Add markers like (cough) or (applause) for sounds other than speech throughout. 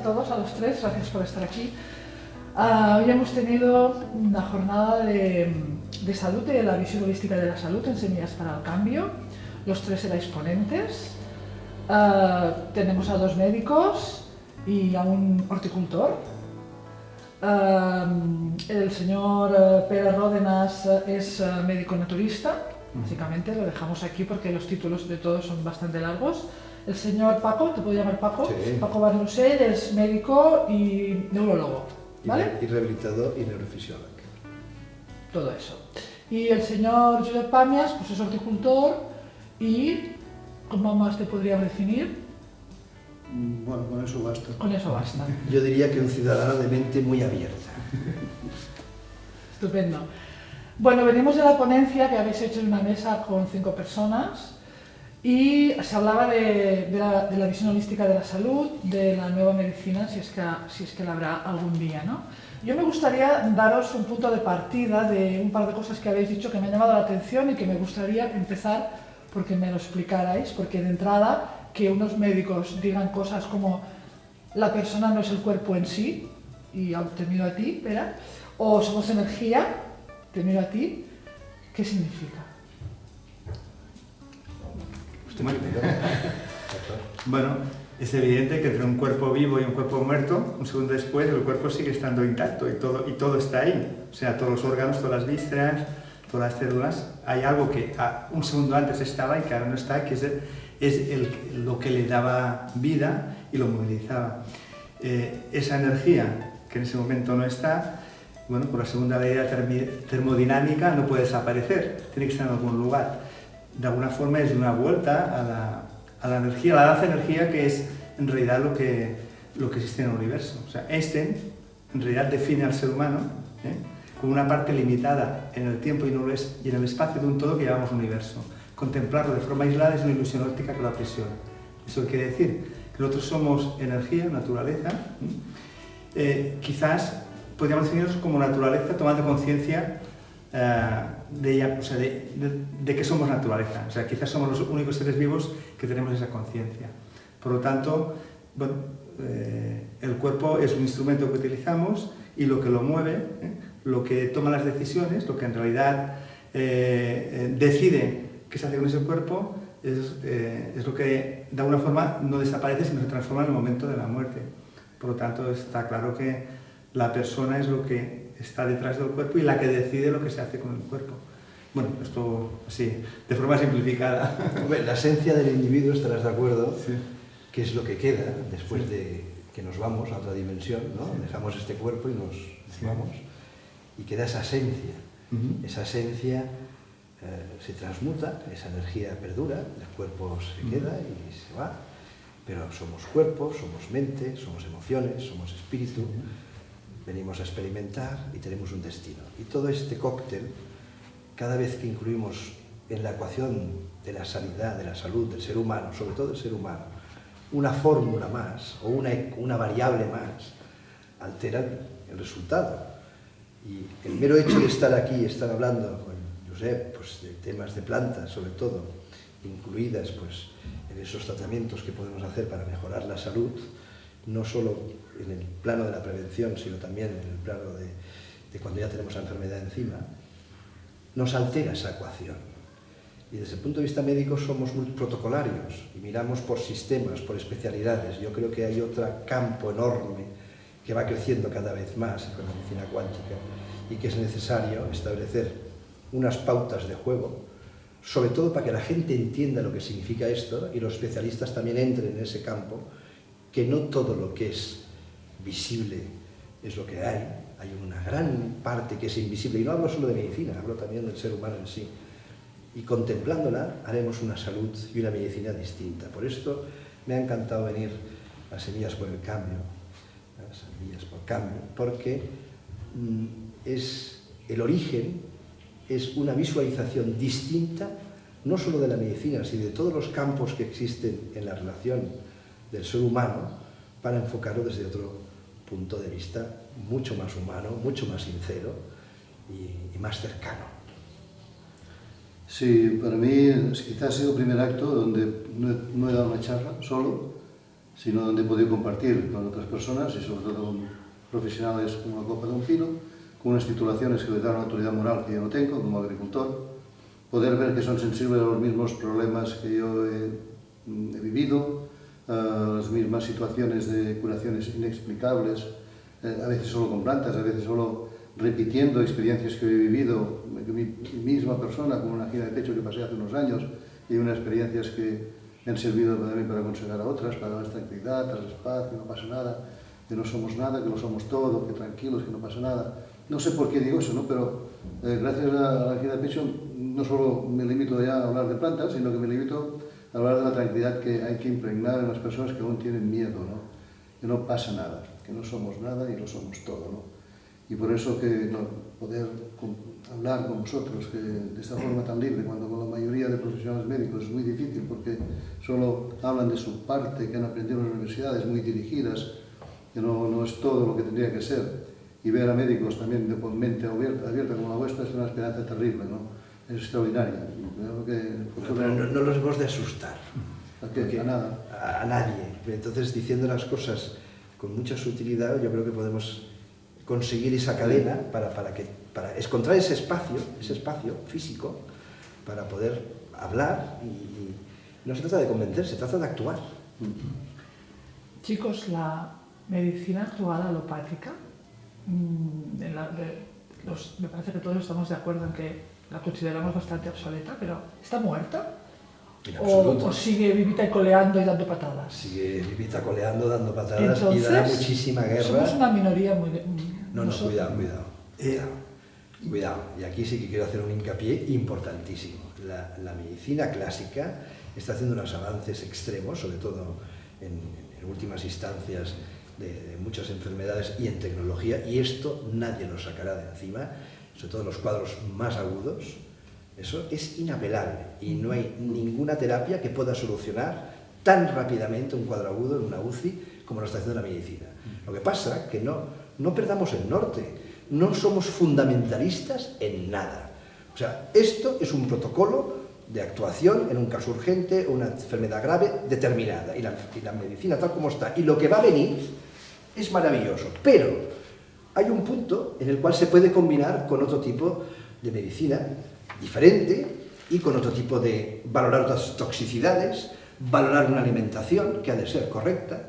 a todos, a los tres, gracias por estar aquí. Uh, hoy hemos tenido una jornada de, de salud, de la visión holística de la salud en Semillas para el Cambio. Los tres erais ponentes. Uh, tenemos a dos médicos y a un horticultor. Uh, el señor Pérez Ródenas es médico naturista, básicamente lo dejamos aquí porque los títulos de todos son bastante largos. El señor Paco, te puedo llamar Paco, Sí. Paco Barnusell es médico y neurólogo, ¿vale? Y rehabilitador y neurofisiólogo. Todo eso. Y el señor Josep Pamias, pues es horticultor y, ¿cómo más te podría definir? Mm, Bueno, con eso basta. Con eso basta. (laughs) Yo diría que un ciudadano de mente muy abierta. Estupendo. Bueno, venimos de la ponencia que habéis hecho en una mesa con cinco personas y se hablaba de, la, visión holística de la salud, de la nueva medicina, si es que, si es que la habrá algún día. ¿no? Yo me gustaría daros un punto de partida de un par de cosas que habéis dicho que me han llamado la atención y que me gustaría empezar porque me lo explicarais, porque de entrada que unos médicos digan cosas como la persona no es el cuerpo en sí, y te miro a ti, Pera, o somos energía, te a ti, ¿qué significa? (laughs) Bueno, es evidente que entre un cuerpo vivo y un cuerpo muerto, un segundo después el cuerpo sigue estando intacto y todo, y todo está ahí. O sea, todos los órganos, todas las vísceras, todas las células. Hay algo que a- un segundo antes estaba y que ahora no está, que es, el- es el- lo que le daba vida y lo movilizaba. Eh, esa energía que en ese momento no está, bueno, por la segunda ley de la termodinámica no puede desaparecer, tiene que estar en algún lugar. De alguna forma es una vuelta a la, a la energía, a la danza energía que es en realidad lo que, lo que existe en el universo. O sea, Einstein en realidad define al ser humano ¿eh? como una parte limitada en el tiempo y, en el espacio de un todo que llamamos universo. Contemplarlo de forma aislada es una ilusión óptica que lo aprisiona. Eso quiere decir que nosotros somos energía, naturaleza. ¿eh? Eh, quizás podríamos definirnos como naturaleza tomando conciencia sea, de, que somos naturaleza. O sea, quizás somos los únicos seres vivos que tenemos esa conciencia. Por lo tanto, eh, el cuerpo es un instrumento que utilizamos y lo que lo mueve, ¿eh? lo que toma las decisiones, lo que en realidad eh, eh, decide qué se hace con ese cuerpo, es, eh, es lo que de alguna forma no desaparece, sino se transforma en el momento de la muerte. Por lo tanto, está claro que la persona es lo que está detrás del cuerpo y la que decide lo que se hace con el cuerpo. Bueno, esto así, de forma simplificada. (laughs) La esencia del individuo, estarás de acuerdo, Sí. que es lo que queda después de que nos vamos a otra dimensión, ¿no? Dejamos este cuerpo y nos vamos. Y queda esa esencia. Esa esencia eh, se transmuta, esa energía perdura, el cuerpo se queda y se va. Pero somos cuerpo, somos mente, somos emociones, somos espíritu, venimos a experimentar y tenemos un destino. Y todo este cóctel, cada vez que incluimos en la ecuación de la sanidad, de la salud del ser humano, sobre todo del ser humano, una fórmula más o una, una variable más, altera el resultado. Y el mero hecho de estar aquí, estar hablando con Josep, pues, de temas de plantas sobre todo, incluidas pues, en esos tratamientos que podemos hacer para mejorar la salud, no solo en el plano de la prevención, sino también en el plano de, cuando ya tenemos la enfermedad encima, nos altera esa ecuación. Y desde el punto de vista médico somos muy protocolarios y miramos por sistemas, por especialidades. Yo creo que hay otro campo enorme que va creciendo cada vez más con la medicina cuántica y que es necesario establecer unas pautas de juego, sobre todo para que la gente entienda lo que significa esto y los especialistas también entren en ese campo, que no todo lo que es visible es lo que hay, hay una gran parte que es invisible, y no hablo solo de medicina, hablo también del ser humano en sí. Y contemplándola haremos una salud y una medicina distinta. Por esto me ha encantado venir a Semillas por el Cambio, a Semillas por Cambio, porque mm, es el origen, es una visualización distinta, no solo de la medicina, sino de todos los campos que existen en la relación del ser humano, para enfocarlo desde otro punto de vista mucho más humano, mucho más sincero y, más cercano. Sí, para mí quizás ha sido el primer acto donde no he, dado una charla solo sino donde he podido compartir con otras personas y sobre todo con profesionales como la Copa de un Pino, con unas titulaciones que les dan una autoridad moral que yo no tengo como agricultor, poder ver que son sensibles a los mismos problemas que yo he vivido, las mismas situaciones de curaciones inexplicables, eh, a veces solo con plantas, a veces solo repitiendo experiencias que he vivido, mi, mi misma persona, como una gira de pecho que pasé hace unos años, y unas experiencias que me han servido también para aconsejar a otras, para dar tranquilidad, darles paz, que no pasa nada, que no somos nada, que lo somos todo, que tranquilos, que no pasa nada. No sé por qué digo eso, ¿no? pero eh, gracias a la gira de pecho no solo me limito ya a hablar de plantas, sino que me limito hablar de la tranquilidad que hay que impregnar en las personas que aún tienen miedo, ¿no? que no pasa nada, que no somos nada y lo somos todo. ¿no? Y por eso que no, poder con, hablar con vosotros que de esta forma tan libre, cuando con la mayoría de profesionales médicos es muy difícil porque solo hablan de su parte que han aprendido en las universidades muy dirigidas, que no, no es todo lo que tendría que ser. Y ver a médicos también de mente abierta, abierta como la vuestra es una esperanza terrible, ¿no? Es extraordinaria. Que futuro... no, no, no, los hemos de asustar. ¿A qué? A nada. A, a nadie. Entonces, diciendo las cosas con mucha sutilidad, yo creo que podemos conseguir esa cadena para, para, que, para encontrar ese espacio, ese espacio físico, para poder hablar y no se trata de convencer, se trata de actuar. Chicos, la medicina actual alopática, mmm, la, de, los, me parece que todos estamos de acuerdo en que la consideramos bastante obsoleta, pero ¿está muerta? O, o, sigue vivita y coleando y dando patadas. Sigue vivita coleando, dando patadas Entonces, y da muchísima guerra. Somos una minoría muy... No, no, cuidado, cuidado. Eh, cuidado. Y aquí sí que quiero hacer un hincapié importantísimo. La, la, medicina clásica está haciendo unos avances extremos, sobre todo en, en últimas instancias de, de, muchas enfermedades y en tecnología, y esto nadie lo sacará de encima, sobre todo los cuadros más agudos, eso es inapelable y no hay ninguna terapia que pueda solucionar tan rápidamente un cuadro agudo en una UCI como lo está haciendo la medicina. Lo que pasa es que no, no perdamos el norte, no somos fundamentalistas en nada. O sea, esto es un protocolo de actuación en un caso urgente o una enfermedad grave determinada y la medicina tal como está y lo que va a venir es maravilloso, pero hay un punto en el cual se puede combinar con otro tipo de medicina diferente y con otro tipo de valorar otras toxicidades, valorar una alimentación que ha de ser correcta.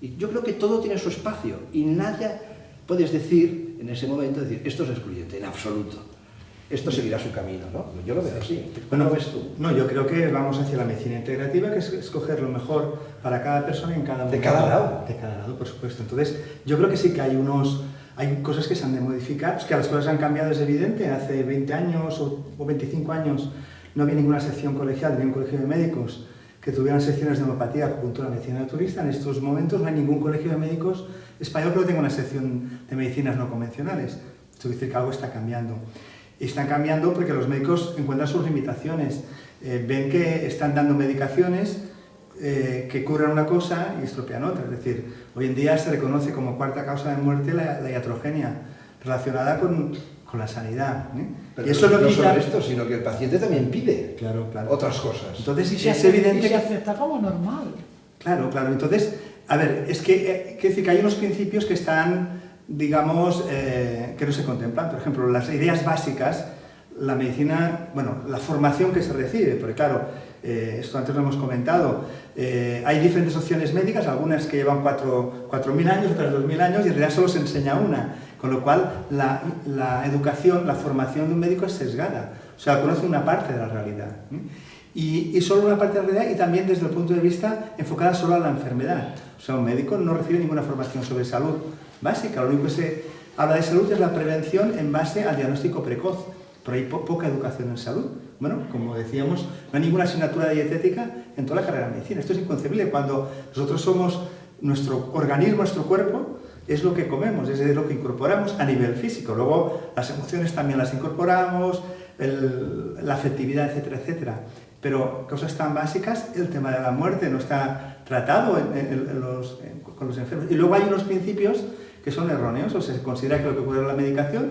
Y yo creo que todo tiene su espacio y nada puedes decir en ese momento, decir, esto es excluyente, en absoluto. Esto seguirá su camino, ¿no? Yo lo veo así. ¿Cómo lo ves tú? No, yo creo que vamos hacia la medicina integrativa, que es escoger lo mejor para cada persona en cada momento. De cada lado. De cada lado, por supuesto. Entonces, yo creo que sí que hay unos hay cosas que se han de modificar, es que las cosas han cambiado, es evidente, hace 20 años o, o 25 años no había ninguna sección colegial, ni un colegio de médicos que tuvieran secciones de homeopatía, acupuntura, medicina naturista, en estos momentos no hay ningún colegio de médicos español que no tenga una sección de medicinas no convencionales. Esto quiere decir que algo está cambiando. Y están cambiando porque los médicos encuentran sus limitaciones, eh, ven que están dando medicaciones eh, que curan una cosa y estropean otra. Es decir, hoy en día se reconoce como cuarta causa de muerte la, la iatrogenia, relacionada con, con la sanidad. ¿eh? Pero y eso no, no quita... solo esto, sino que el paciente también pide claro, claro. otras cosas. Entonces, y se es evidente y se acepta como normal. Claro, claro. Entonces, a ver, es que, eh, que, decir que hay unos principios que están, digamos, eh, que no se contemplan. Por ejemplo, las ideas básicas, la medicina, bueno, la formación que se recibe, porque claro, eh, esto antes lo hemos comentado, eh, hay diferentes opciones médicas, algunas que llevan 4.000 años, otras 2.000 años, y en realidad solo se enseña una, con lo cual la, educación, la formación de un médico es sesgada, o sea, conoce una parte de la realidad. Y, solo una parte de la realidad y también desde el punto de vista enfocada solo a la enfermedad. O sea, un médico no recibe ninguna formación sobre salud básica, lo único que se habla de salud es la prevención en base al diagnóstico precoz, pero hay po poca educación en salud. Bueno, como decíamos, no hay ninguna asignatura dietética en toda la carrera de medicina. Esto es inconcebible cuando nosotros somos, nuestro organismo, nuestro cuerpo, es lo que comemos, es lo que incorporamos a nivel físico. Luego las emociones también las incorporamos, la afectividad, etcétera, etcétera. Pero cosas tan básicas, el tema de la muerte no está tratado con los enfermos. Y luego hay unos principios que son erróneos, o se considera que lo que ocurre en la medicación,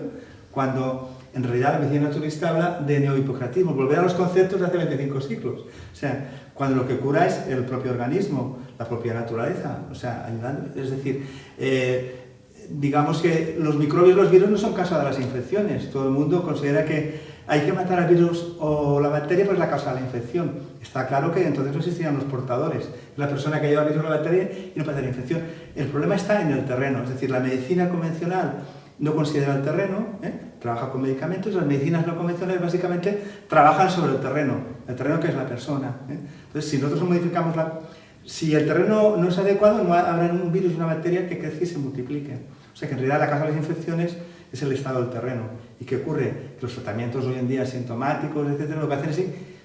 cuando en realidad la medicina naturalista habla de neohipocratismo, volver a los conceptos de hace 25 siglos. O sea, cuando lo que cura es el propio organismo, la propia naturaleza, o sea, ayudando. Es decir, eh, digamos que los microbios, los virus no son causa de las infecciones. Todo el mundo considera que hay que matar al virus o la bacteria, pues la causa de la infección. Está claro que entonces no existirían los portadores. La persona que lleva el virus o la bacteria y no puede la infección. El problema está en el terreno, es decir, la medicina convencional no considera el terreno, ¿eh? Trabaja con medicamentos, las medicinas no convencionales básicamente trabajan sobre el terreno, el terreno que es la persona. ¿eh? Entonces, si nosotros modificamos la... Si el terreno no es adecuado, no habrá un virus una bacteria que crezca y se multiplique. O sea que en realidad la causa de las infecciones es el estado del terreno. ¿Y qué ocurre? Que los tratamientos hoy en día sintomáticos, etcétera, lo que hacen es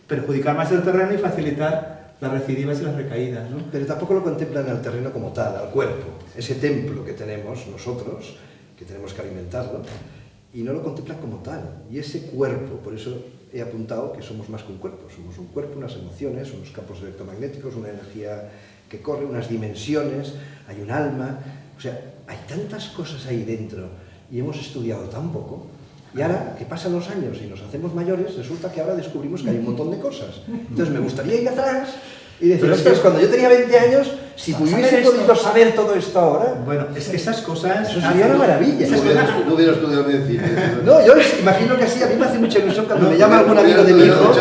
perjudicar más el terreno y facilitar las recidivas y las recaídas. ¿no? Pero tampoco lo contemplan al terreno como tal, al cuerpo, ese templo que tenemos nosotros, que tenemos que alimentarlo, y no lo contemplan como tal. Y ese cuerpo, por eso he apuntado que somos más que un cuerpo, somos un cuerpo, unas emociones, unos campos electromagnéticos, una energía que corre, unas dimensiones, hay un alma, o sea, hay tantas cosas ahí dentro y hemos estudiado tan poco. Y ahora que pasan los años y nos hacemos mayores, resulta que ahora descubrimos que hay un montón de cosas. Entonces me gustaría ir atrás y decir, ostras, cuando yo tenía 20 años, si hubiese podido saber todo esto ahora... Bueno, es que esas cosas... Eso sería una maravilla. No hubiera, no hubiera estudiado medicina. (laughs) No, yo imagino que así, a mí me hace mucha ilusión cuando me llama algún amigo de mi hijo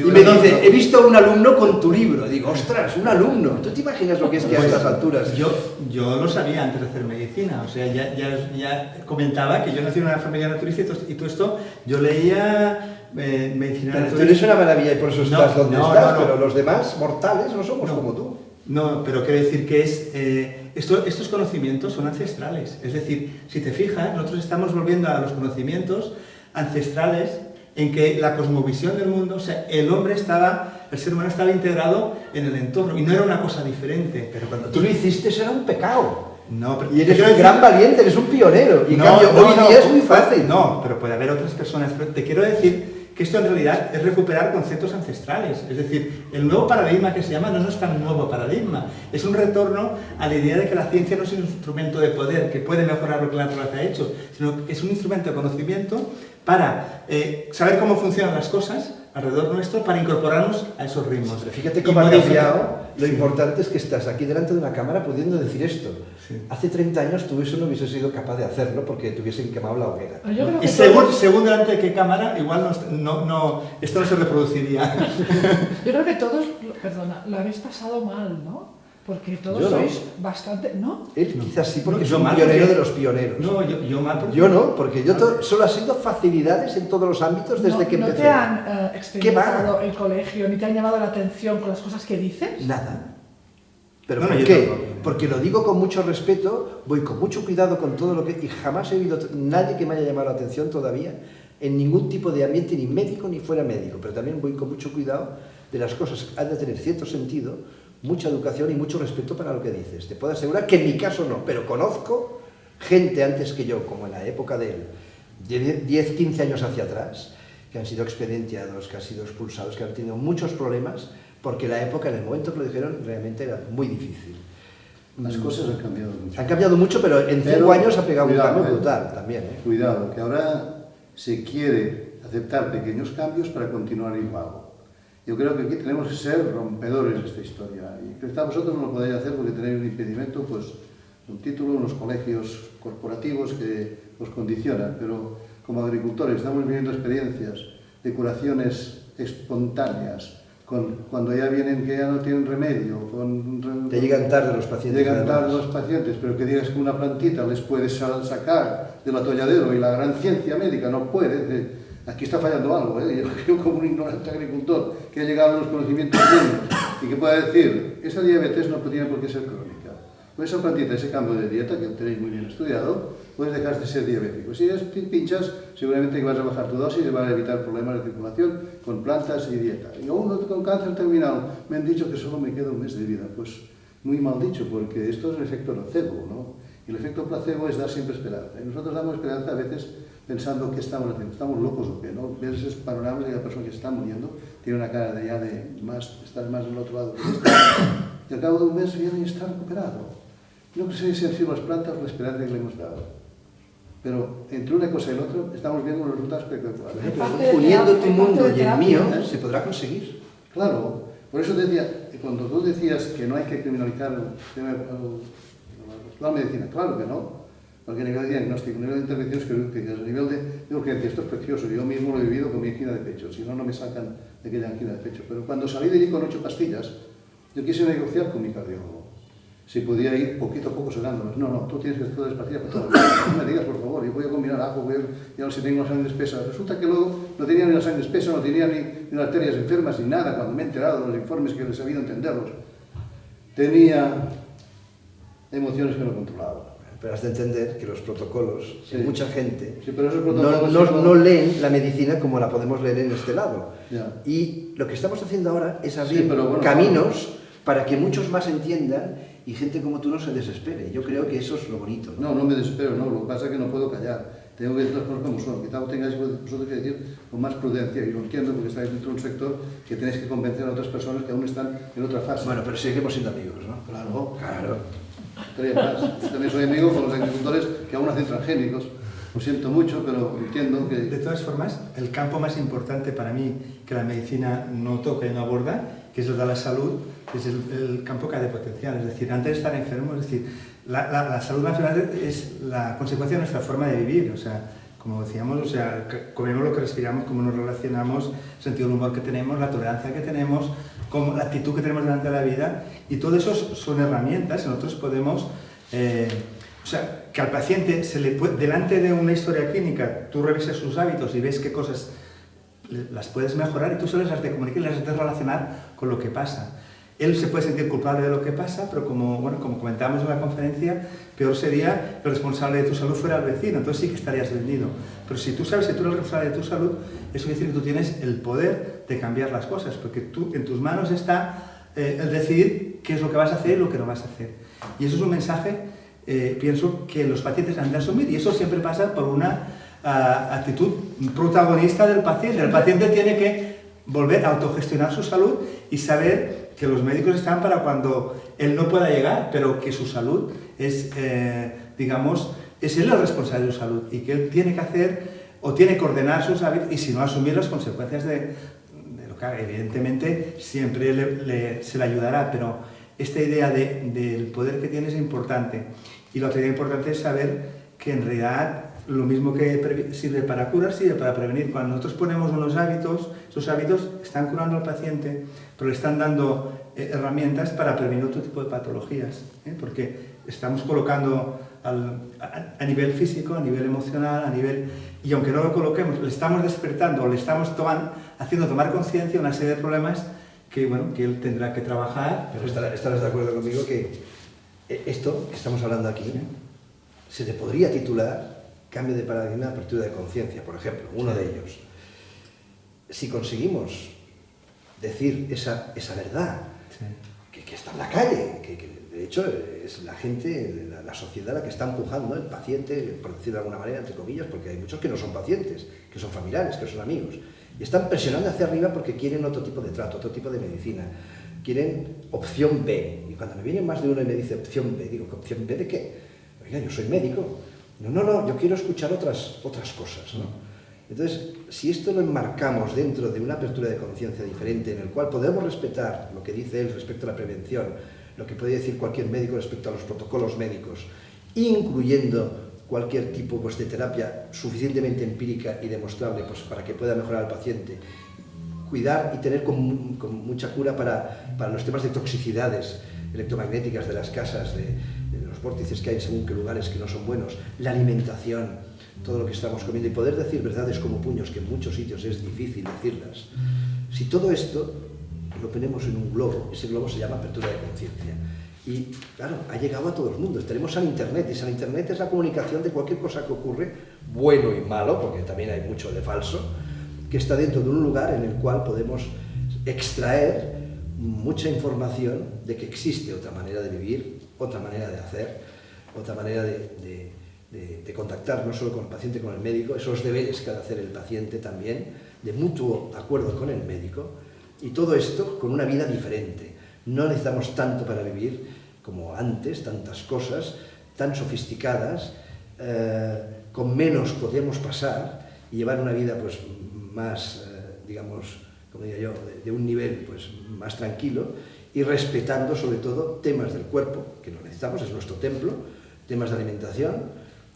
y me dice, he visto a un alumno con tu libro. Digo, ostras, un alumno. ¿Tú te imaginas lo que es que a estas alturas? Yo, yo lo sabía antes de hacer medicina. O sea, ya, ya, ya comentaba que yo nací en una familia naturista y todo esto, yo leía eh, medicina pero tú eres una maravilla y por eso estás donde estás, pero los demás mortales no somos como tú. No, pero quiero decir que es, eh, esto, estos conocimientos son ancestrales. Es decir, si te fijas, nosotros estamos volviendo a los conocimientos ancestrales en que la cosmovisión del mundo, o sea, el hombre estaba, el ser humano estaba integrado en el entorno y no era una cosa diferente. Pero cuando tú lo hiciste era un pecado. No, pero y eres un gran valiente, eres un pionero. Y no, cambio, hoy día es muy fácil. No, pero puede haber otras personas. Pero te quiero decir que esto en realidad es recuperar conceptos ancestrales. Es decir, el nuevo paradigma que se llama no, es tan nuevo paradigma, es un retorno a la idea de que la ciencia no es un instrumento de poder que puede mejorar lo que la naturaleza ha hecho, sino que es un instrumento de conocimiento para eh, saber cómo funcionan las cosas alrededor nuestro para incorporarnos a esos ritmos. Pero fíjate cómo ha cambiado. Lo importante es que estás aquí delante de una cámara pudiendo decir esto. Hace 30 años tú eso no hubieses sido capaz de hacerlo porque te hubiesen quemado la hoguera. Y según, según, delante de qué cámara, igual no, no, esto no se reproduciría. Yo creo que todos, perdona, lo habéis pasado mal, ¿no? Porque todos sois bastante... ¿No? Él quizás sí, porque es un pionero de los pioneros. No, yo, yo mal porque... Yo no, porque yo solo ha sido facilidades en todos los ámbitos desde que empecé. ¿No te han uh, experimentado el colegio, ni te han llamado la atención con las cosas que dices? Nada. ¿Pero por qué? Porque lo digo con mucho respeto, voy con mucho cuidado con todo lo que... Y jamás he oído nadie que me haya llamado la atención todavía en ningún tipo de ambiente, ni médico ni fuera médico. Pero también voy con mucho cuidado de las cosas que han de tener cierto sentido mucha educación y mucho respeto para lo que dices. Te puedo asegurar que en mi caso no, pero conozco gente antes que yo, como en la época de él, 10, 15 años hacia atrás, que han sido expedientiados, que han sido expulsados, que han tenido muchos problemas, porque la época, en el momento que lo dijeron, realmente era muy difícil. Las cosas han cambiado mucho. Han cambiado mucho, pero en cinco años ha pegado un cambio eh, brutal también. ¿eh? Cuidado, que ahora se quiere aceptar pequeños cambios para continuar igual. Yo creo que aquí tenemos que ser rompedores de esta historia. Y quizá vosotros no lo podéis hacer porque tenéis un impedimento, pues un título, unos colegios corporativos que os condicionan, pero como agricultores estamos viviendo experiencias de curaciones espontáneas, con, cuando ya vienen que ya no tienen remedio. Con, Te llegan tarde los pacientes. Llegan tarde los pacientes, pero que digas que una plantita les puede sacar del atolladero y la gran ciencia médica no puede, Aquí está fallando algo, ¿eh? yo (laughs) como un ignorante agricultor que ha llegado a los conocimientos mínimos y que pueda decir, esta diabetes no tiene por qué ser crónica. Pues esa plantita, ese cambio de dieta que tenéis muy bien estudiado, puedes dejar de ser diabético. Si es pinchas, seguramente vas a bajar tu dosis y vas a evitar problemas de circulación con plantas y dieta. Y uno con cáncer terminal, me han dicho que solo me queda un mes de vida. Pues muy mal dicho, porque esto es el efecto nocebo, ¿no? Y el efecto placebo es dar siempre esperanza. Y nosotros damos esperanza a veces pensando qué estamos haciendo, estamos locos o qué, ¿no? Ves esos panoramas de la persona que está muriendo, tiene una cara de ya de más, estar más del otro lado que este, y al cabo de un mes viene y está recuperado. No sé si han sido las plantas o la esperanza que le hemos dado. Pero entre una cosa y la otra estamos viendo unos resultados espectaculares. Uniendo tu mundo y el mío, se podrá conseguir. Claro, por eso te decía, cuando tú decías que no hay que criminalizar el tema- el- la medicina, claro que no. Porque a nivel de diagnóstico, a nivel de intervenciones quirúrgicas, a nivel de, de urgencia, esto es precioso. Yo mismo lo he vivido con mi angina de pecho, si no, no me sacan de aquella angina de pecho. Pero cuando salí de allí con ocho pastillas, yo quise negociar con mi cardiólogo. Si podía ir poquito a poco sacándolas. No, no, tú tienes que hacer todas las pastillas para vida. No me digas, por favor, yo voy a combinar ajo, voy a, y si tengo la sangre espesa. Resulta que luego no tenía ni la sangre espesa, no tenía ni, arterias enfermas, ni nada, cuando me he enterado de los informes que he sabido entenderlos. Tenía emociones que no controlaba. Pero has de entender que los protocolos, Sí. mucha gente Sí, pero no, no- no leen la medicina como la podemos leer en este lado. Ya. Y lo que estamos haciendo ahora es abrir Sí, bueno, caminos para que muchos más entiendan y gente como tú no se desespere. Yo creo que eso es lo bonito. ¿no? No, no me desespero, no. Lo que pasa es que no puedo callar. Tengo que decir las cosas como son. Quizá tengáis vosotros que decir con más prudencia. Y lo entiendo porque estáis dentro de un sector que tenéis que convencer a otras personas que aún están en otra fase. Bueno, pero seguimos siendo amigos, ¿no? Claro. Claro. Estaría más. También soy amigo con los agricultores que aún hacen transgénicos. Lo siento mucho, pero entiendo De que... todas formas, el campo más importante para mí que la medicina no toca y no aborda, que es el de la salud, es el, campo que ha de potenciar. Es decir, antes de estar enfermo, es decir, la, la- la salud nacional es la consecuencia de nuestra forma de vivir. O sea, como decíamos, o sea, comemos lo que respiramos, cómo nos relacionamos, el sentido del humor que tenemos, la tolerancia que tenemos, cómo- la actitud que tenemos delante de la vida. Y todo eso son herramientas nosotros podemos... eh, o sea, que al paciente se le puede, delante de una historia clínica, tú revisas sus hábitos y ves qué cosas las puedes mejorar y tú se las de comunicar y las de relacionar con lo que pasa. Él se puede sentir culpable de lo que pasa, pero como, bueno, como comentábamos en la conferencia, peor sería que el responsable de tu salud fuera el vecino, entonces sí que estarías vendido. Pero si tú sabes que tú eres el responsable de tu salud, eso quiere decir que tú tienes el poder de cambiar las cosas, porque tú, en tus manos está eh, el decidir qué es lo que vas a hacer y lo que no vas a hacer. Y eso es un mensaje, eh, pienso, que los pacientes han de asumir, y eso siempre pasa por una ah, actitud protagonista del paciente. El paciente tiene que volver a autogestionar su salud y saber que los médicos están para cuando él no pueda llegar, pero que su salud es, eh, digamos, es él el responsable de su salud y que él tiene que hacer o tiene que ordenar sus hábitos y si no asumir las consecuencias de, lo que haga. Evidentemente siempre se le ayudará, pero esta idea de- del poder que tiene es importante. Y la otra idea importante es saber que en realidad lo mismo que sirve para curar, sirve para prevenir. Cuando nosotros ponemos unos hábitos, esos hábitos están curando al paciente, pero le están dando eh, herramientas para prevenir otro tipo de patologías, ¿eh? porque estamos colocando al- a, a nivel físico, a nivel emocional, a nivel... Y aunque no lo coloquemos, le estamos despertando, o le estamos toman- haciendo tomar conciencia una serie de problemas que, bueno, que él tendrá que trabajar. Pero estarás, estarás de acuerdo conmigo que eh, esto que estamos hablando aquí se le podría titular cambio de paradigma, apertura de conciencia, por ejemplo, uno de ellos. Si conseguimos decir esa, esa verdad, Sí. que, que está en la calle, que, que de hecho es la gente, la, la sociedad la que está empujando, el paciente, por decirlo de alguna manera, entre comillas, porque hay muchos que no son pacientes, que son familiares, que son amigos, y están presionando hacia arriba porque quieren otro tipo de trato, otro tipo de medicina, quieren opción B. Y cuando me viene más de uno y me dice opción B, digo, ¿opción B de qué? Oiga, yo soy médico. No, no, no, yo quiero escuchar otras, otras cosas, ¿no? Entonces, si esto lo enmarcamos dentro de una apertura de conciencia diferente, en el cual podemos respetar lo que dice él respecto a la prevención, lo que puede decir cualquier médico respecto a los protocolos médicos, incluyendo cualquier tipo pues, de terapia suficientemente empírica y demostrable pues, para que pueda mejorar al paciente, cuidar y tener con, con mucha cura para, para los temas de toxicidades electromagnéticas de las casas, de los vórtices que hay según qué lugares que no son buenos, la alimentación, todo lo que estamos comiendo y poder decir verdades como puños, que en muchos sitios es difícil decirlas. Si todo esto lo ponemos en un globo, ese globo se llama apertura de conciencia. Y claro, ha llegado a todo el mundo. Tenemos al Internet, y al Internet es la comunicación de cualquier cosa que ocurre, bueno y malo, porque también hay mucho de falso, que está dentro de un lugar en el cual podemos extraer mucha información de que existe otra manera de vivir, otra manera de hacer, otra manera de, de- contactar no solo con el paciente, con el médico, esos deberes que ha de hacer el paciente también, de mutuo acuerdo con el médico, y todo esto con una vida diferente. No necesitamos tanto para vivir como antes, tantas cosas tan sofisticadas eh, con menos podemos pasar y llevar una vida pues, más, eh, digamos, como diría yo, de, de, un nivel pues, más tranquilo y respetando sobre todo temas del cuerpo, que lo necesitamos, es nuestro templo, temas de alimentación,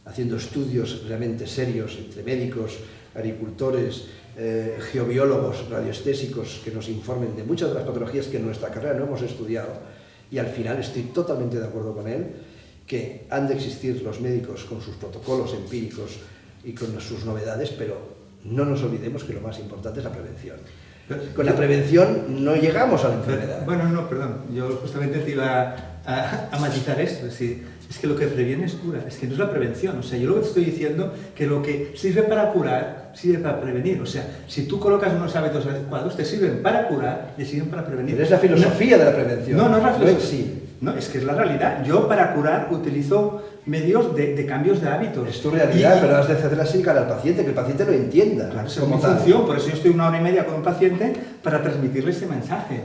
haciendo estudios realmente serios entre médicos, agricultores, eh, geobiólogos, radioestésicos que nos informen de muchas de las patologías que en nuestra carrera no hemos estudiado y al final estoy totalmente de acuerdo con él que han de existir los médicos con sus protocolos empíricos y con sus novedades, pero no nos olvidemos que lo más importante es la prevención. Con la prevención no llegamos a la enfermedad. Bueno, no, perdón, yo justamente te iba a, a matizar esto, es decir, es que lo que previene es cura, es que no es la prevención. O sea, yo lo que te estoy diciendo que lo que sirve para curar sirve para prevenir. O sea, si tú colocas unos hábitos adecuados, te sirven para curar y sirven para prevenir. Pero es la filosofía no, de la prevención. No, no es la filosofía. sí. No, es que es la realidad. Yo para curar utilizo medios de, de cambios de hábitos. Es tu realidad, y, pero has de así cara al paciente, que el paciente lo entienda. Claro, es mi función, por eso yo estoy una hora y media con un paciente para transmitirle este mensaje.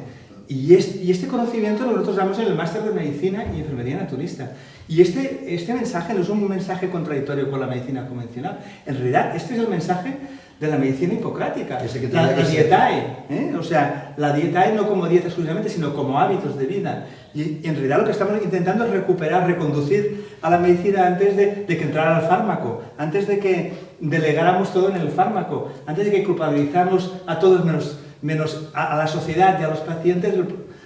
Y este, y este conocimiento nosotros damos en el máster de medicina y enfermería naturista. Y este, este mensaje no es un mensaje contradictorio con la medicina convencional. En realidad, este es el mensaje de la medicina hipocrática, Ese que la, que la dietae. ¿eh? O sea, la dietae no como dieta exclusivamente, sino como hábitos de vida. Y en realidad lo que estamos intentando es recuperar, reconducir a la medicina antes de, que entrara al fármaco, antes de que delegáramos todo en el fármaco, antes de que culpabilizáramos a todos menos, menos a, la sociedad y a los pacientes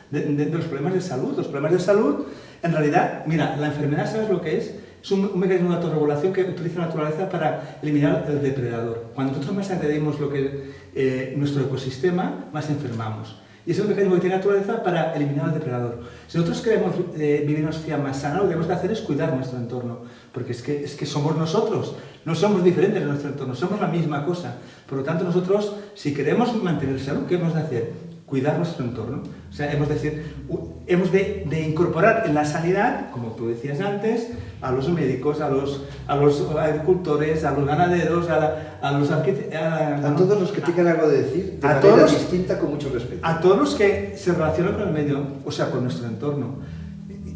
de, los problemas de salud. Los problemas de salud en realidad, mira, la enfermedad, ¿sabes lo que es? Es un, un, mecanismo de autorregulación que utiliza la naturaleza para eliminar el depredador. Cuando nosotros más agredimos lo que, eh, nuestro ecosistema, más enfermamos. Y es un mecanismo que tiene naturaleza para eliminar al depredador. Si nosotros queremos eh, vivir una sociedad más sana, lo que tenemos que hacer es cuidar nuestro entorno. Porque es que, es que somos nosotros, no somos diferentes de nuestro entorno, somos la misma cosa. Por lo tanto, nosotros, si queremos mantener salud, ¿qué hemos de hacer? Cuidar nuestro entorno. O sea, hemos de, decir, hemos de, de, incorporar en la sanidad, como tú decías antes, a los médicos, a los, a los agricultores, a los ganaderos, a, la, a los arquitectos... A, todos los que tengan algo de decir, de a manera todos, distinta, con mucho respeto. A todos los que se relacionan con el medio, o sea, con nuestro entorno.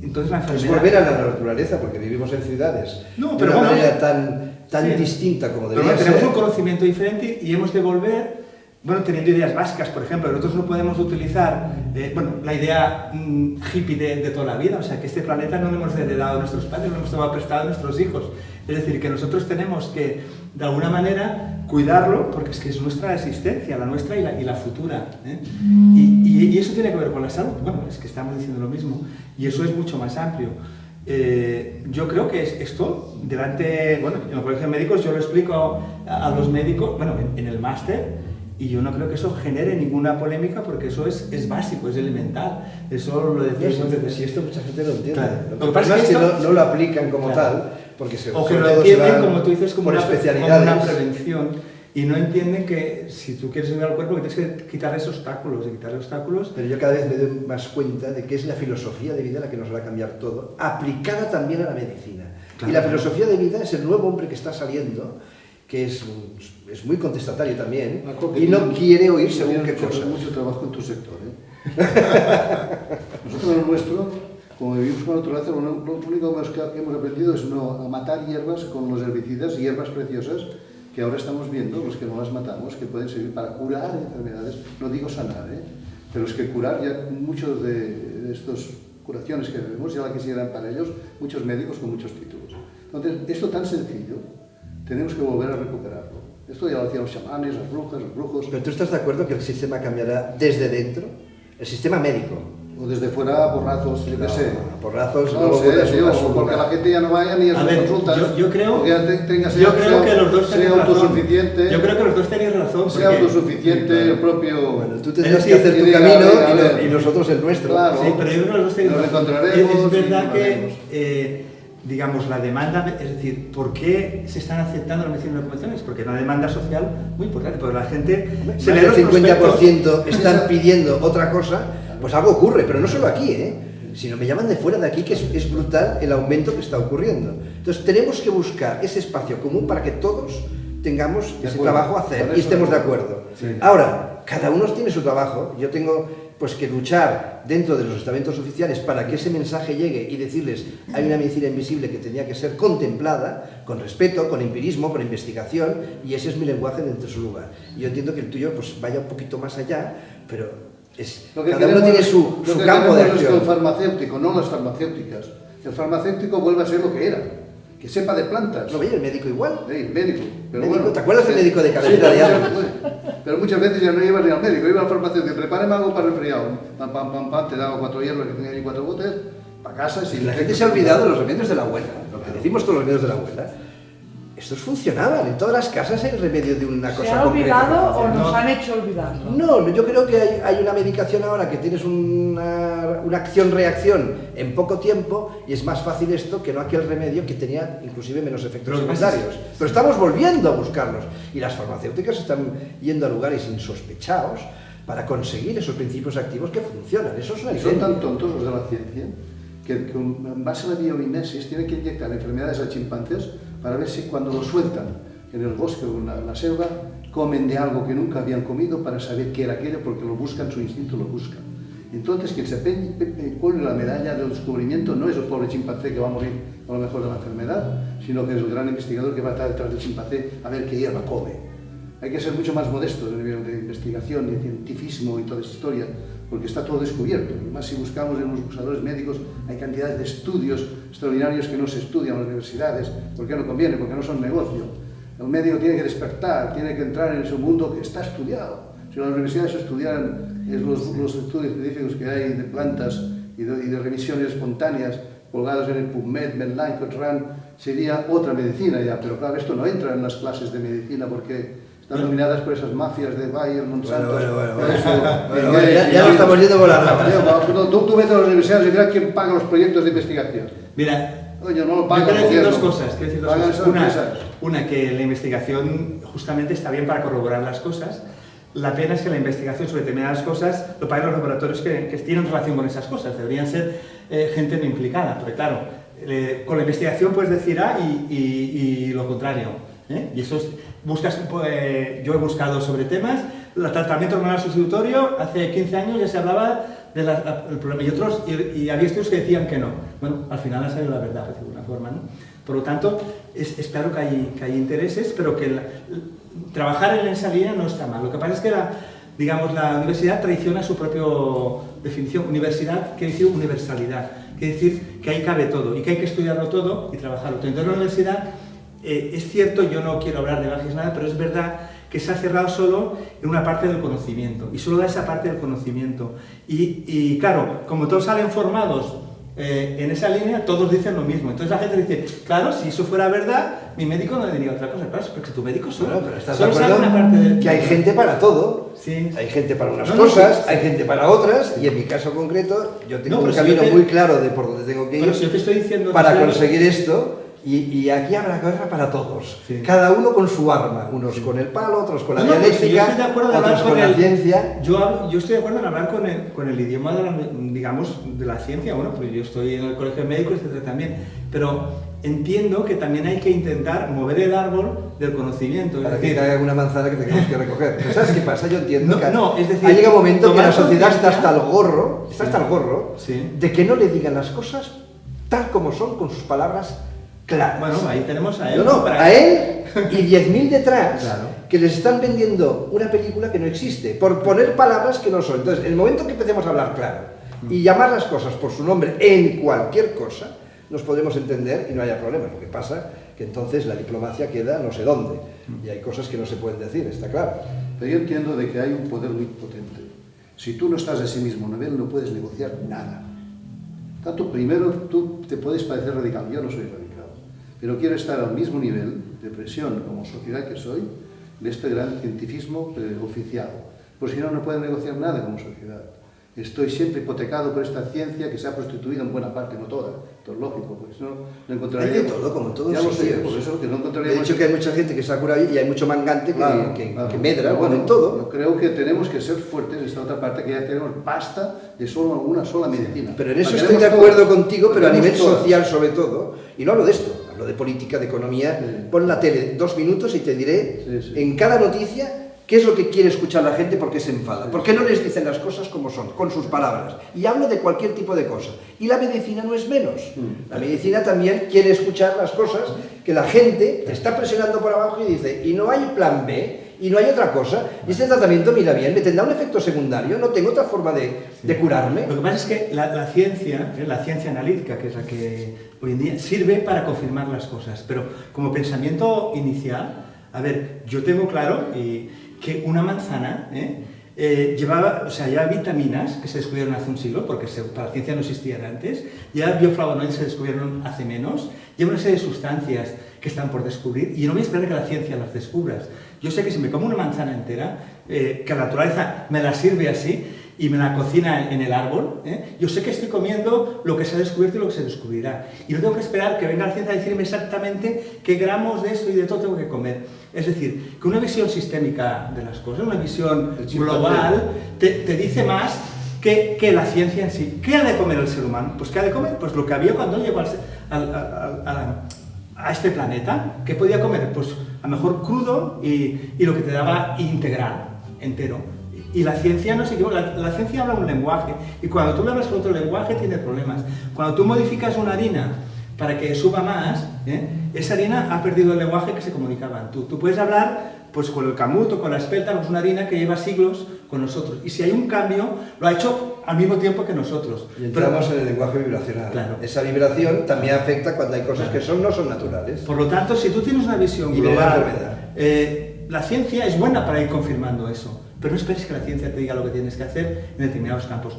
Entonces la enfermedad... Es volver a la naturaleza, porque vivimos en ciudades no, pero de una vamos, manera tan, tan sí. distinta como pero debería bueno, tenemos ser. un conocimiento diferente y hemos de volver bueno, teniendo ideas básicas, por ejemplo, nosotros no podemos utilizar, eh, bueno, la idea mmm, hippie de, de, toda la vida, o sea, que este planeta no lo hemos heredado a nuestros padres, lo hemos tomado prestado a nuestros hijos. Es decir, que nosotros tenemos que, de alguna manera, cuidarlo, porque es que es nuestra existencia, la nuestra y la, futura. ¿eh? Y, eso tiene que ver con la salud. Bueno, es que estamos diciendo lo mismo, y eso es mucho más amplio. Eh, yo creo que es esto, delante, bueno, en los colegios médicos yo lo explico a, los médicos, bueno, en, en el máster, y yo no creo que eso genere ninguna polémica porque eso es, es básico, es elemental. Eso lo decimos no, si, si esto mucha gente lo entiende. Claro. Lo que pasa es que, esto, no, no, lo aplican como claro. tal, porque se O que lo entienden, como tú dices, como una, como una prevención. Y no entienden que si tú quieres ayudar al cuerpo, que tienes que quitarles obstáculos, y quitarle obstáculos. Pero yo cada vez me doy más cuenta de que es la filosofía de vida la que nos va a cambiar todo, aplicada también a la medicina. Claro. Y la filosofía de vida es el nuevo hombre que está saliendo, que es, es muy contestatario también y no quiere oír según qué cosa. mucho trabajo en tu sector. ¿eh? (laughs) Nosotros en nuestro, como vivimos con la naturaleza, lo, único que hemos aprendido es no a matar hierbas con los herbicidas, hierbas preciosas que ahora estamos viendo, los que no las matamos, que pueden servir para curar enfermedades, no digo sanar, ¿eh? pero es que curar ya muchos de, de estas curaciones que vemos ya la quisieran para ellos muchos médicos con muchos títulos. Entonces, esto tan sencillo, tenemos que volver a recuperarlo. Esto ya lo hacían los chamanes, las brujas, los brujos. Pero tú estás de acuerdo que el sistema cambiará desde dentro? El sistema médico. O desde fuera, porrazos, yo qué no, sé. Porrazos, no, no sé, tío, porque la gente ya no vaya ni a, a sus ver, consultas. Yo, yo creo, sea, yo creo que los dos sea autosuficiente. Razón. Yo creo que los dos tenéis razón. Sea porque... autosuficiente, sí, claro. el propio. Bueno, tú tendrás que hacer tu camino a ver, a ver. y, nosotros el nuestro. Claro. Sí, pero yo creo que los dos tenéis Nos razón. encontraremos Es, verdad que. Digamos, la demanda, es decir, ¿por qué se están aceptando las medicinas convencionales? Porque hay una demanda social muy importante, porque la gente se los el 50% prospectos. están pidiendo otra cosa, pues algo ocurre, pero no solo aquí, ¿eh? sino me llaman de fuera de aquí, que es, es brutal el aumento que está ocurriendo. Entonces tenemos que buscar ese espacio común para que todos tengamos De ese acuerdo. trabajo a hacer y estemos de acuerdo. acuerdo. Sí. Ahora, cada uno tiene su trabajo. Yo tengo pues que luchar dentro de los estamentos oficiales para que ese mensaje llegue y decirles hay una medicina invisible que tenía que ser contemplada con respeto, con empirismo, con investigación y ese es mi lenguaje dentro de su lugar. Yo entiendo que el tuyo pues vaya un poquito más allá, pero es, Lo que cada uno tiene su, lo su que campo de es que el farmacéutico, no las farmacéuticas, el farmacéutico vuelva a ser lo que era, que sepa de plantas. No, oye, el médico igual. Sí, médico. Pero Médico, bueno, ¿te acuerdas del médico de cabecera de muchas- algo? Pero muchas veces ya no iba ni al médico, iba al farmacéutico, prepárame algo para el resfriado. Pam, pam, pam, pam, te daba cuatro hierbas que tenía ahí cuatro botes, para casa y sin La gente se ha olvidado de los remedios de la abuela, lo que decimos todos los remedios de la abuela. Estos funcionaban, en todas las casas hay el remedio de una ¿Se cosa ha concreta que olvidado o nos No. han hecho olvidarlo? No, yo creo que hay, hay una medicación ahora que tienes una, una acción-reacción en poco tiempo y es más fácil esto que no aquel remedio que tenía inclusive menos efectos Pero secundarios. Pero estamos volviendo a buscarlos y las farmacéuticas están yendo a lugares insospechados para conseguir esos principios activos que funcionan. Eso es una son tan tontos los de la ciencia que, que un- en base a la biomimesis tienen que inyectar enfermedades a chimpancés para ver si cuando los sueltan en el bosque o en la, selva comen de algo que nunca habían comido para saber qué era aquello porque lo buscan, su instinto lo busca. Entonces quien se cuelga la medalla del descubrimiento no es el pobre chimpancé que va a morir a lo mejor de la enfermedad, sino que es el gran investigador que va a estar detrás del chimpancé a ver qué hierba come. Hay que ser mucho más modestos en el nivel de investigación y cientifismo y toda esa historia, porque está todo descubierto. Y más si buscamos en los usadores médicos, hay cantidades de estudios extraordinarios que no se estudian en las universidades, porque no conviene, porque no son negocio. El médico tiene que despertar, tiene que entrar en ese mundo que está estudiado. Si las universidades estudiaran los, los estudios científicos que hay de plantas y de, y de remisiones espontáneas colgados en el PubMed, Medline, Cochrane, sería otra medicina ya, pero claro, esto no entra en las clases de medicina porque están dominadas por esas mafias de Bayer, Monsanto. Bueno, bueno, bueno, eso, bueno. Bueno, ya- ya Bill estamos yendo por ramas. Gates. Tú, tú, vete a las universidades y mira quién paga los proyectos de investigación. Mira, no lo yo quiero decir dos cosas. Decir dos Pagan cosas. Una, una, que la investigación justamente está bien para corroborar las cosas. La pena es que la investigación sobre determinadas cosas lo paguen los laboratorios que, que tienen relación con esas cosas. Deberían ser eh, gente no implicada, porque claro, eh, con la investigación puedes decir A y, y- y lo contrario. ¿Eh? Y eso es, buscas, pues, yo he buscado sobre temas, el tratamiento hormonal sustitutorio, hace 15 años ya se hablaba del problema y otros, y, y había estudios que decían que no. Bueno, al final ha salido la verdad, de alguna forma, ¿no? Por lo tanto, es, es claro que hay, que hay intereses, pero que la- trabajar en esa línea no está mal. Lo que pasa es que la, digamos, la universidad traiciona su propia definición. Universidad quiere decir universalidad, quiere decir que ahí cabe todo y que hay que estudiarlo todo y trabajarlo. Entonces la universidad, eh, es cierto, yo no quiero hablar de magias nada, pero es verdad que se ha cerrado solo en una parte del conocimiento y solo da esa parte del conocimiento. Y, y claro, como todos salen formados eh, en esa línea, todos dicen lo mismo. Entonces la gente dice, claro, si eso fuera verdad, mi médico no diría otra cosa. Claro, porque tu médico solo, Bueno, pero estás de solo sabe acuerdo una parte de... que hay gente para todo. Sí. Hay gente para unas No, cosas, sí. hay gente para otras, y en mi caso concreto, yo tengo No, un si camino te- muy claro de por dónde tengo que ir Pero si yo te estoy diciendo... para conseguir esto, y, y aquí habrá guerra para todos. Sí. Cada uno con su arma, unos con el palo, otros con la No, no, pues dialéctica, hablar otros con, con la ciencia. Yo, yo estoy de acuerdo en hablar con el, con el idioma de la, digamos, de la ciencia, bueno, pues yo estoy en el colegio de médicos, etcétera, también, pero entiendo que también hay que intentar mover el árbol del conocimiento, es Para que decir, caiga una manzana que tengamos que recoger. Pero ¿Sabes qué pasa? Yo entiendo No, que no, es decir, ha llegado un momento que la sociedad está hasta el gorro, está hasta el gorro, Sí. de que no le digan las cosas tal como son, con sus palabras claras. bueno, ahí tenemos a él. No, no, para- a él (laughs) y 10.000 detrás Claro. que les están vendiendo una película que no existe, por poner palabras que no son. Entonces, el momento que empecemos a hablar claro y llamar las cosas por su nombre en cualquier cosa, nos podremos entender y no haya problema. Lo que pasa que entonces la diplomacia queda no sé dónde y hay cosas que no se pueden decir, está claro. Pero yo entiendo de que hay un poder muy potente. Si tú no estás a ese mismo nivel, no puedes negociar nada. Tanto primero, tú te puedes parecer radical, yo no soy radical, pero quiero estar al mismo nivel de presión como sociedad que soy de este gran cientifismo eh, oficial. Por si no, no puedo negociar nada como sociedad. Estoy siempre hipotecado por esta ciencia que se ha prostituido en buena parte, no toda. Esto es lógico, porque si no, no encontraríamos... Hay de todo, como todos Ya lo sé, por eso que no De encontraríamos... hecho que hay mucha gente que se ha curado y hay mucho mangante que, Claro, que- claro. que medra, Pero bueno, en todo. Yo creo que tenemos que ser fuertes en esta otra parte, que ya tenemos basta de solo una sola medicina. Pero en eso estoy de acuerdo todas. contigo, pero a nivel todas. social sobre todo, y no hablo de esto, hablo de política, de economía, Sí. pon la tele dos minutos y te diré Sí, en cada noticia ¿Qué es lo que quiere escuchar la gente? ¿Por qué se enfada? ¿Por qué no les dicen las cosas como son, con sus palabras? Y hablo de cualquier tipo de cosa. Y la medicina no es menos. Mm. La medicina también quiere escuchar las cosas que la gente te está presionando por abajo y dice, y no hay plan B, y no hay otra cosa, y este tratamiento, mira bien, me tendrá un efecto secundario, no tengo otra forma de, de curarme. Lo que pasa es que la, la ciencia, ¿eh? la ciencia analítica, que es la que hoy en día sirve para confirmar las cosas, pero como pensamiento inicial, a ver, yo tengo claro eh, que una manzana ¿eh? Eh, llevaba, o sea, ya vitaminas que se descubrieron hace un siglo, porque se, para la ciencia no existían antes, ya bioflavonoides se descubrieron hace menos, lleva una serie de sustancias que están por descubrir y no voy a esperar que la ciencia las descubras. Yo sé que si me como una manzana entera, eh, que la naturaleza me la sirve así y me la cocina en el árbol, ¿eh? yo sé que estoy comiendo lo que se ha descubierto y lo que se descubrirá. Y no tengo que esperar que venga la ciencia a decirme exactamente qué gramos de esto y de todo tengo que comer. Es decir, que una visión sistémica de las cosas, una visión global, te, te dice más que, que la ciencia en sí. ¿Qué ha de comer el ser humano? Pues ¿qué ha de comer? Pues lo que había cuando llegó al, al- al- a, la- a este planeta. ¿Qué podía comer? Pues a lo mejor crudo y, y lo que te daba integral, entero. Y la ciencia no se equivoca, la, ciencia habla un lenguaje y cuando tú hablas con otro lenguaje tiene problemas. Cuando tú modificas una harina para que suba más, ¿eh? esa harina ha perdido el lenguaje que se comunicaban. Tú, tú puedes hablar pues con el camut o con la espelta, que es una harina que lleva siglos con nosotros. Y si hay un cambio, lo ha hecho al mismo tiempo que nosotros. Y Pero- entramos en el lenguaje vibracional. Claro. Esa vibración también afecta cuando hay cosas que son, no son naturales. Por lo tanto, si tú tienes una visión Y viene la global, eh, la ciencia es buena para ir confirmando eso, pero no esperes que la ciencia te diga lo que tienes que hacer en determinados campos.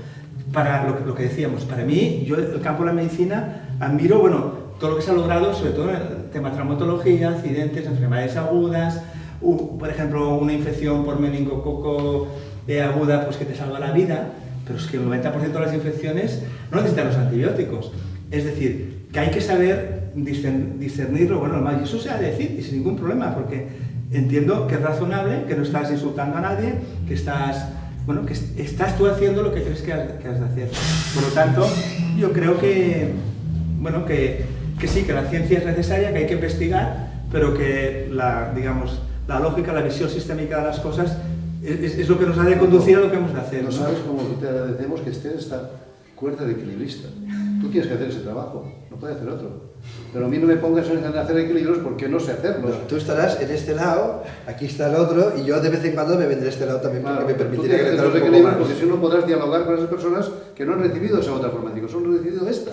Para lo, que- lo que decíamos, para mí, yo el campo de la medicina admiro, bueno, todo lo que se ha logrado, sobre todo en el tema de traumatología, accidentes, enfermedades agudas, por ejemplo, una infección por meningococo eh, aguda, pues que te salva la vida, pero es que el 90% de las infecciones no necesitan los antibióticos. Es decir, que hay que saber discern- discernir lo bueno malo. Y eso se decir, y sin ningún problema, porque entiendo que es razonable, que no estás insultando a nadie, que estás, bueno, que est- estás tú haciendo lo que crees que has, que has de hacer. Por lo tanto, yo creo que, bueno, que, que sí, que la ciencia es necesaria, que hay que investigar, pero que la, digamos, la lógica, la visión sistémica de las cosas es, es- lo que nos ha de conducir a lo que hemos de hacer. No ¿no? sabes cómo te agradecemos que estés esta cuerda de equilibrista. Tú tienes que hacer ese trabajo, no puede hacer otro. Pero a mí no me pongas en hacer equilibrios porque no sé No, hacerlos. tú estarás en este lado, aquí está el otro, y yo de vez en cuando me vendré a este lado también porque Claro, me tú permitirá que los poco equilibrios más. porque si no podrás dialogar con esas personas que no han recibido esa otra forma, digo, solo han recibido esta.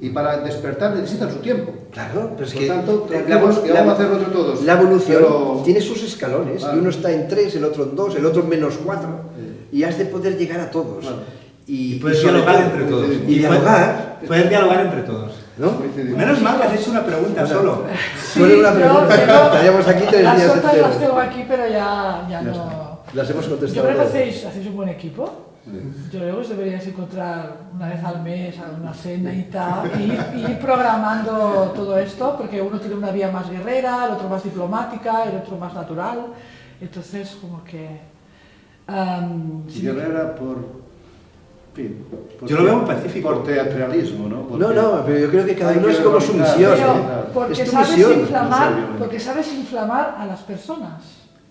Y para despertar necesitan su tiempo. Claro, pero es Por que tanto, la, que la- vamos a hacerlo entre todos. la evolución Pero- tiene sus escalones, Claro. y uno está en tres, el otro en dos, el otro en menos cuatro, Sí. y has de poder llegar a todos. Claro. Y, Y puedes y dialogar entre todos. Y dialogar, Poder dialogar entre todos. ¿no? Menos mal que has hecho una pregunta Bueno. solo. Solo una yo pregunta, estaríamos aquí tres Las días otras las tengo aquí, pero ya, ya Ya no... está. Las hemos Yo contestado. creo que todas. hacéis, hacéis un buen equipo. Yo creo que os deberíais encontrar una vez al mes a una cena y tal, y ir, y ir programando todo esto, porque uno tiene una vía más guerrera, el otro más diplomática, el otro más natural. Entonces, como que... sí, Guerrera por... por- Yo lo veo muy pacífico. Por teatralismo, ¿no? Porque No, no, pero yo creo que cada uno es como su misión. ¿eh? claro. porque Es tu sabes misión, inflamar, no porque sabes inflamar a las personas,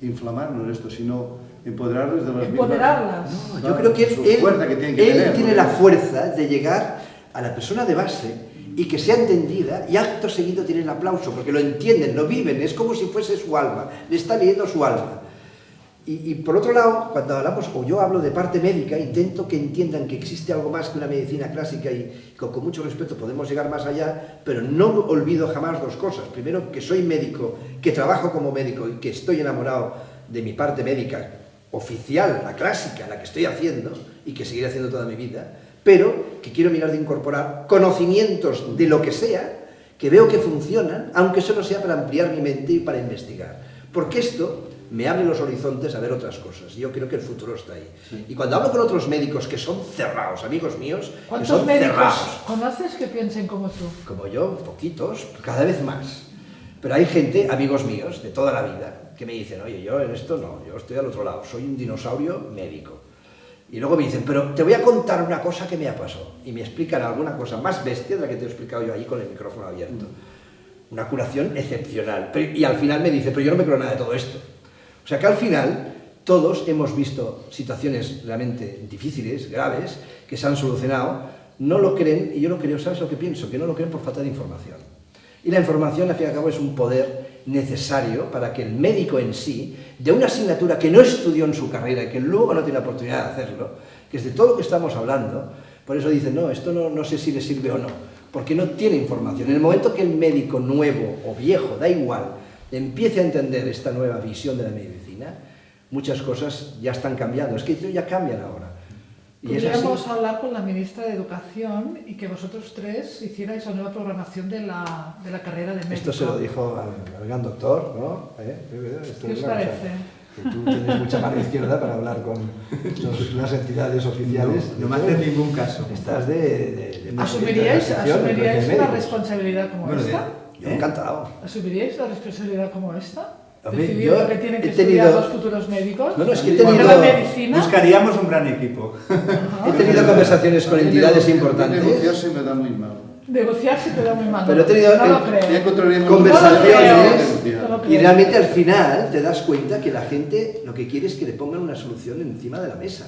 Inflamar no es esto, sino empoderarles de las empoderarlas. mismas... Yo creo que él, que tienen que él tener, tiene ¿no? la fuerza de llegar a la persona de base y que sea entendida y acto seguido tiene el aplauso, porque lo entienden, lo viven, es como si fuese su alma, le está leyendo su alma. Y, y por otro lado, cuando hablamos, o yo hablo de parte médica, intento que entiendan que existe algo más que una medicina clásica y con, con mucho respeto podemos llegar más allá, pero no olvido jamás dos cosas. Primero, que soy médico, que trabajo como médico y que estoy enamorado de mi parte médica oficial, la clásica, la que estoy haciendo y que seguiré haciendo toda mi vida, pero que quiero mirar de incorporar conocimientos de lo que sea, que veo que funcionan, aunque solo sea para ampliar mi mente y para investigar. Porque esto me abre los horizontes a ver otras cosas. Yo creo que el futuro está ahí. Y cuando hablo con otros médicos que son cerrados, amigos míos, que ¿Cuántos son médicos cerrados, conoces que piensen como tú? como yo, poquitos, cada vez más. Pero hay gente, amigos míos, de toda la vida, que me dicen, oye, yo en esto no, yo estoy al otro lado, soy un dinosaurio médico. Y luego me dicen, pero te voy a contar una cosa que me ha pasado. Y me explican alguna cosa más bestia de la que te he explicado yo ahí con el micrófono abierto. Una curación excepcional. Pero- y al final me dice, pero yo no me creo nada de todo esto. O sea que al final todos hemos visto situaciones realmente difíciles, graves, que se han solucionado, no lo creen, y yo lo creo, ¿sabes lo que pienso? Que no lo creen por falta de información. Y la información, al fin y al cabo, es un poder necesario para que el médico en sí, de una asignatura que no estudió en su carrera y que luego no tiene la oportunidad de hacerlo, que es de todo lo que estamos hablando, por eso dicen, no, esto no, no sé si le sirve o no, porque no tiene información. En el momento que el médico nuevo o viejo, da igual, empiece a entender esta nueva visión de la medicina, muchas cosas ya están cambiando. Es que ya cambian ahora. Y Podríamos hablar con la ministra de Educación y que vosotros tres hicierais la nueva programación de la, de la carrera de médico. Esto se lo dijo al, gran doctor, ¿no? ¿Eh? ¿Qué os parece? que tú tienes mucha mano izquierda para hablar con las entidades oficiales. No, me haces ningún caso. Estás de... de, de ¿Asumiríais, ¿asumiríais una responsabilidad como esta? Yo encantado. ¿Asumiríais la responsabilidad como esta? Decidir yo lo que tienen que estudiar los futuros médicos. No, no, es que he tenido... la medicina. Buscaríamos un gran equipo. He tenido conversaciones con entidades importantes. Negociarse me da muy mal. Negociarse te da muy mal. Pero he tenido no lo creo. conversaciones y realmente al final te das cuenta que la gente lo que quiere es que le pongan una solución encima de la mesa.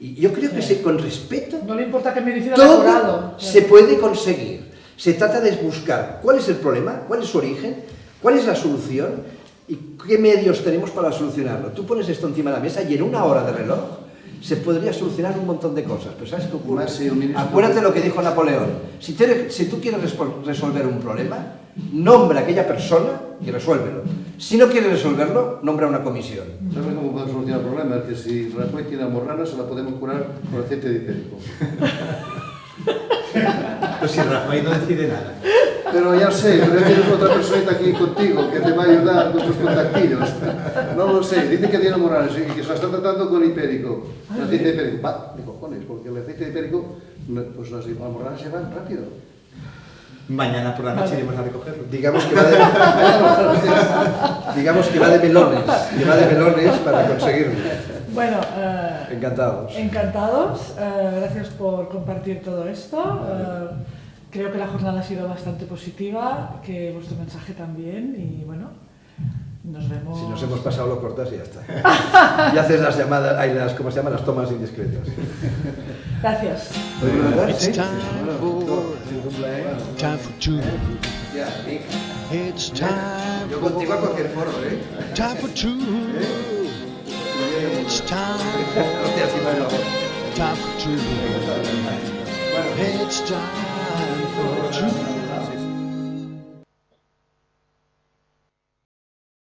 Y yo creo que se, con respeto... No le importa que medicina todo se puede conseguir. Se trata de buscar cuál es el problema, cuál es su origen, cuál es la solución ¿Y qué medios tenemos para solucionarlo? Tú pones esto encima de la mesa y en una hora de reloj se podría solucionar un montón de cosas. Pero ¿sabes qué ocurre? Acuérdate lo que dijo Napoleón. Si, si tú quieres resolver un problema, nombra a aquella persona y resuélvelo. Si no quieres resolverlo, nombra una comisión. ¿Sabes cómo podemos solucionar el problema? Es que si Rajoy tiene morrana, se la podemos curar con aceite de hipérico. Pues (laughs) si Rafael no decide nada. Pero ya sé, pero tienes otra persona aquí contigo que te va a ayudar con tus contactillos. No lo sé, dice que tiene Morales y que se la está tratando con hipérico. El aceite de hipérico. Va, de cojones, porque el aceite de hipérico, pues las morales se van rápido. Mañana por la noche iremos a recogerlo. Digamos que va de, (laughs) digamos que va de melones, que va de melones para conseguirlo. Bueno, eh, encantados. Encantados. Eh, gracias por compartir todo esto. Eh, creo que la jornada ha sido bastante positiva, que vuestro mensaje también y bueno, nos vemos. Si nos hemos pasado lo cortas y ya está. (laughs) y haces las llamadas, hay las, ¿cómo se llaman? Las tomas indiscretas. Gracias. It's time for, time for two. It's time Yo contigo a cualquier foro, ¿eh? Time for two. It's time (laughs) for, time for two. It's time for two.